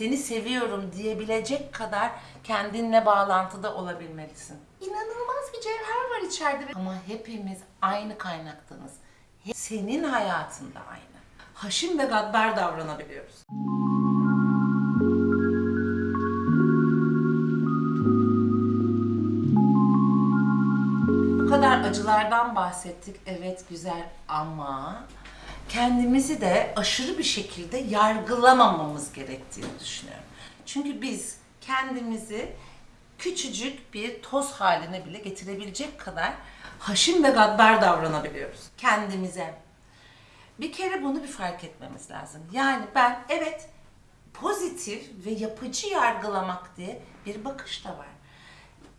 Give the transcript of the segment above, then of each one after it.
seni seviyorum diyebilecek kadar kendinle bağlantıda olabilmelisin. İnanılmaz bir cevher var içeride. Ama hepimiz aynı kaynaktanız. Senin hayatında aynı. Haşim ve gaddar davranabiliyoruz. Bu kadar acılardan bahsettik. Evet güzel ama kendimizi de aşırı bir şekilde yargılamamamız gerektiğini düşünüyorum. Çünkü biz kendimizi küçücük bir toz haline bile getirebilecek kadar haşim ve gaddar davranabiliyoruz kendimize. Bir kere bunu bir fark etmemiz lazım. Yani ben evet pozitif ve yapıcı yargılamak diye bir bakış da var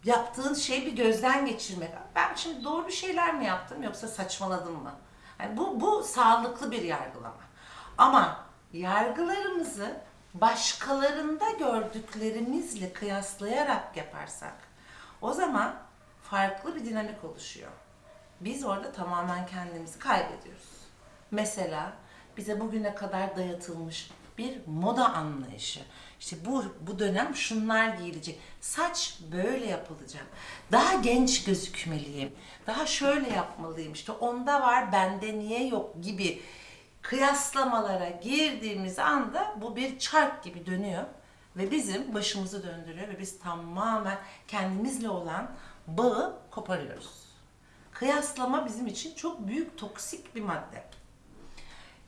yaptığın şeyi bir gözden geçirmek. Ben şimdi doğru bir şeyler mi yaptım yoksa saçmaladım mı? Yani bu, bu sağlıklı bir yargılama. Ama yargılarımızı başkalarında gördüklerimizle kıyaslayarak yaparsak o zaman farklı bir dinamik oluşuyor. Biz orada tamamen kendimizi kaybediyoruz. Mesela bize bugüne kadar dayatılmış bir moda anlayışı. İşte bu bu dönem şunlar giyilecek. Saç böyle yapılacak. Daha genç gözükmeliyim. Daha şöyle yapmalıyım. İşte onda var, bende niye yok gibi kıyaslamalara girdiğimiz anda bu bir çark gibi dönüyor ve bizim başımızı döndürüyor ve biz tamamen kendimizle olan bağı koparıyoruz. Kıyaslama bizim için çok büyük toksik bir madde.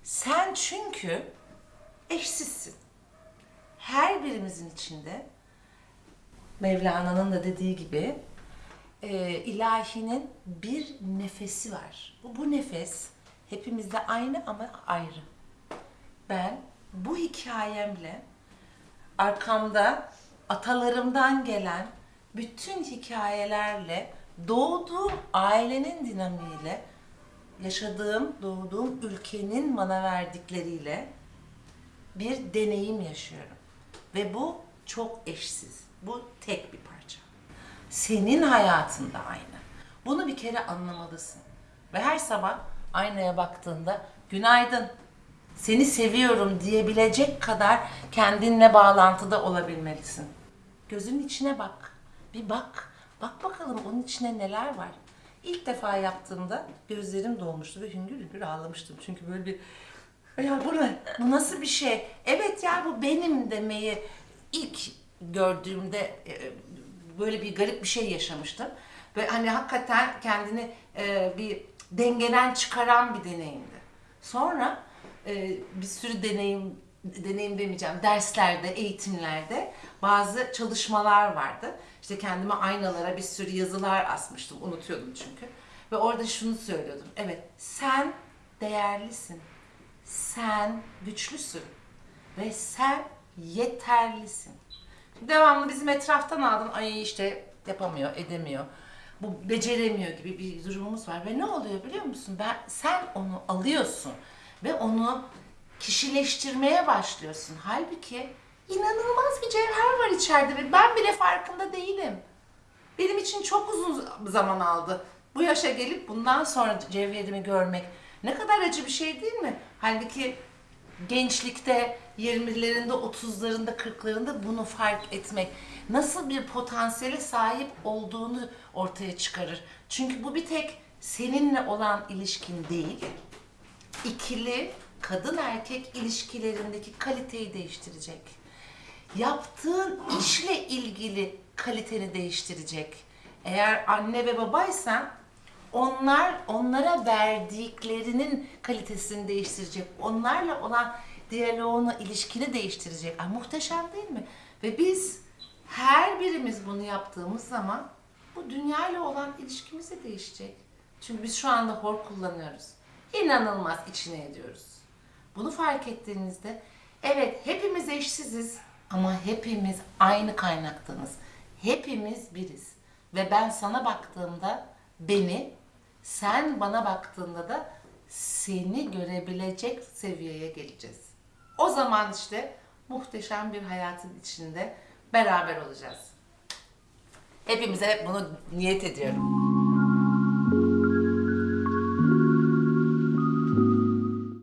Sen çünkü eşsizsin. Her birimizin içinde Mevlana'nın da dediği gibi e, ilahinin bir nefesi var. Bu, bu nefes hepimizde aynı ama ayrı. Ben bu hikayemle arkamda atalarımdan gelen bütün hikayelerle doğduğum ailenin dinamiğiyle yaşadığım, doğduğum ülkenin bana verdikleriyle bir deneyim yaşıyorum. Ve bu çok eşsiz. Bu tek bir parça. Senin hayatında aynı. Bunu bir kere anlamalısın. Ve her sabah aynaya baktığında günaydın, seni seviyorum diyebilecek kadar kendinle bağlantıda olabilmelisin. Gözünün içine bak. Bir bak. Bak bakalım onun içine neler var. İlk defa yaptığımda gözlerim dolmuştu ve hüngür hüngür ağlamıştım. Çünkü böyle bir ya bu ne? Bu nasıl bir şey? Evet ya bu benim demeyi ilk gördüğümde e, böyle bir garip bir şey yaşamıştım. Ve hani hakikaten kendini e, bir dengeden çıkaran bir deneyimdi. Sonra e, bir sürü deneyim deneyim demeyeceğim derslerde, eğitimlerde bazı çalışmalar vardı. İşte kendime aynalara bir sürü yazılar asmıştım. Unutuyordum çünkü. Ve orada şunu söylüyordum. Evet, sen değerlisin. Sen güçlüsün. Ve sen yeterlisin. Devamlı bizim etraftan aldın. Ay işte yapamıyor, edemiyor. Bu beceremiyor gibi bir durumumuz var. Ve ne oluyor biliyor musun? Ben, sen onu alıyorsun. Ve onu kişileştirmeye başlıyorsun. Halbuki inanılmaz bir cevher var içeride ve ben bile farkında değilim. Benim için çok uzun zaman aldı. Bu yaşa gelip bundan sonra cevherimi görmek ne kadar acı bir şey değil mi? Halbuki gençlikte 20'lerinde, 30'larında, 40'larında bunu fark etmek nasıl bir potansiyele sahip olduğunu ortaya çıkarır. Çünkü bu bir tek seninle olan ilişkin değil, ikili kadın erkek ilişkilerindeki kaliteyi değiştirecek. Yaptığın işle ilgili kaliteni değiştirecek. Eğer anne ve babaysan onlar onlara verdiklerinin kalitesini değiştirecek. Onlarla olan diyaloğunu, ilişkini değiştirecek. Ay, muhteşem değil mi? Ve biz her birimiz bunu yaptığımız zaman bu dünyayla olan ilişkimiz de değişecek. Çünkü biz şu anda hor kullanıyoruz. İnanılmaz içine ediyoruz. Bunu fark ettiğinizde evet hepimiz eşsiziz ama hepimiz aynı kaynaktanız. Hepimiz biriz. Ve ben sana baktığımda beni, sen bana baktığında da seni görebilecek seviyeye geleceğiz. O zaman işte muhteşem bir hayatın içinde beraber olacağız. Hepimize bunu niyet ediyorum.